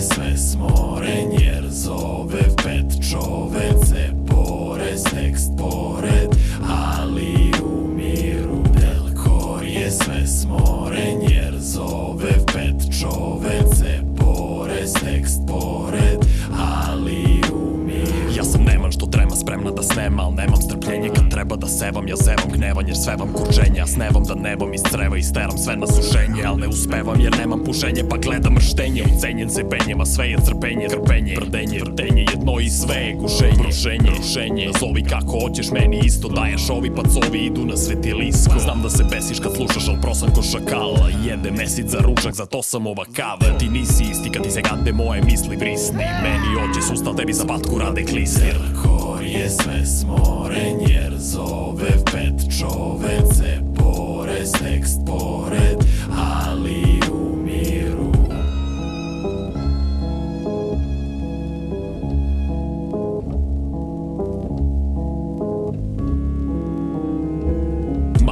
sve smoren jer zove pet čovece porez tekst pored ali u miru Delkor je. Sve smoren jer zove pet čovece da snema Al nemam strpljenje kad treba da sevam. Ja zevam gnevan jer svevam kurčenje Ja snevam da nebom iz creva isteram sve na sušenje Al ne uspevam jer nemam pušenje Pa gledam mrštenje Ucenjen se penjeva sve je crpenje Trpenje, brdenje Jedno i sve je gušenje. Rušenje, rušenje Nazovi kako hoćeš meni isto daješ. Ovi pacovi idu na svetilisko Znam da se besiš kad slušaš al prosan ko šakala. Jede mesic za ručak zato sam ova kava. Ti nisi isti kad ti se gade moje misli brisni. Meni ođe sustav tebi za patku rade klisni Delkor je sve smoren jer zove pet čovece porez tekst pored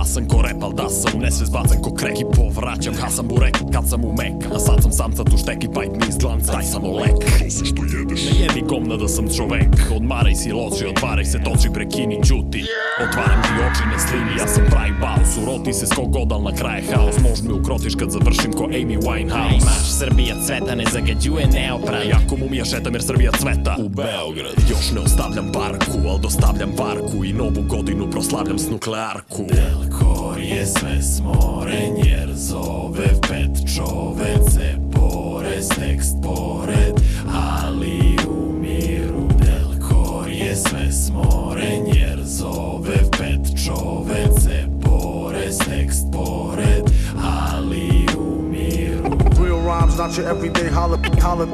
Съм корепал, да съм. Несвезбацен ко крек и поврачам. Аз съм бурек, кат съм умек А сад съм сам цатуштек и байт ми издлан. Дай само лек. Какво също едеш? Не е ми комна да съм човек. Отмарай си лоши, отваряй се точи, прекини, чути Отварям ти очи, не слини, аз съм прай баус. Уроти се с когодал на края хаос. Мож ми укротиш като завършим ко Ейми Вайнхаус Наш Сърбия цвета не загадюе неопран е Яко му ми е шетам jer Сърбия цвета. У Белград. Još ne ostavljam barku, al dostavljam varku I novu godinu proslavljam s nuklearku Delko. Morie ses, more nierzowe, petrzowe, cepore, seks, pore not your everyday hologram.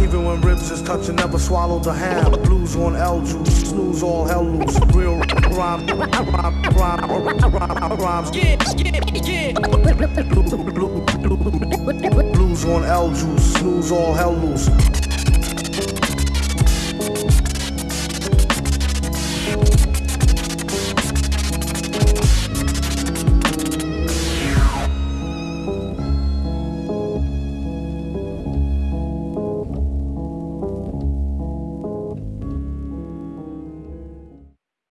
Even when ribs is touching, never swallow the ham. Blues on L juice, snooze all hell loose. Real rhyme, rhyme, rhyme, rhyme, rhymes. Blues on L juice, snooze all hell loose.